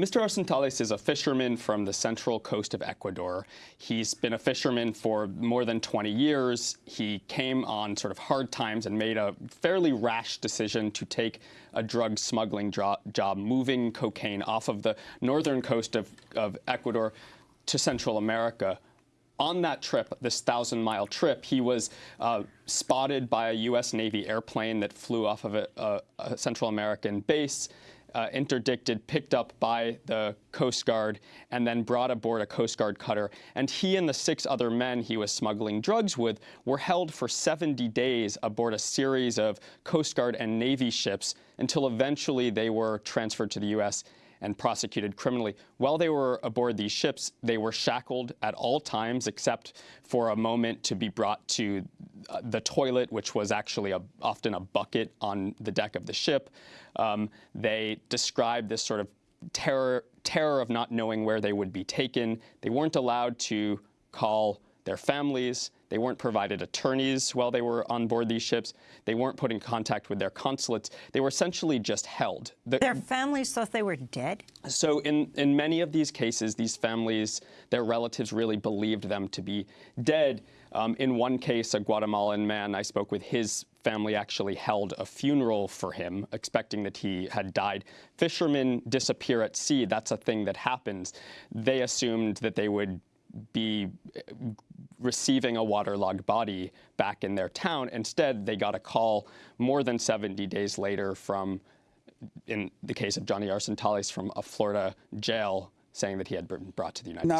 Mr. Arcentales is a fisherman from the central coast of Ecuador. He's been a fisherman for more than 20 years. He came on sort of hard times and made a fairly rash decision to take a drug smuggling job, moving cocaine off of the northern coast of, of Ecuador to Central America on that trip, this thousand mile trip, he was uh, spotted by a U.S. Navy airplane that flew off of a, a, a Central American base uh, interdicted, picked up by the Coast Guard, and then brought aboard a Coast Guard cutter. And he and the six other men he was smuggling drugs with were held for 70 days aboard a series of Coast Guard and Navy ships until eventually they were transferred to the U.S and prosecuted criminally. While they were aboard these ships, they were shackled at all times except for a moment to be brought to uh, the toilet, which was actually a, often a bucket on the deck of the ship. Um, they described this sort of terror, terror of not knowing where they would be taken. They weren't allowed to call their families. They weren't provided attorneys while they were on board these ships. They weren't put in contact with their consulates. They were essentially just held. The, their families thought they were dead? So in, in many of these cases, these families, their relatives really believed them to be dead. Um, in one case, a Guatemalan man I spoke with, his family actually held a funeral for him, expecting that he had died. Fishermen disappear at sea. That's a thing that happens. They assumed that they would be eh, receiving a waterlogged body back in their town. Instead, they got a call more than 70 days later from, in the case of Johnny Arcentales, from a Florida jail saying that he had been brought to the United now, States.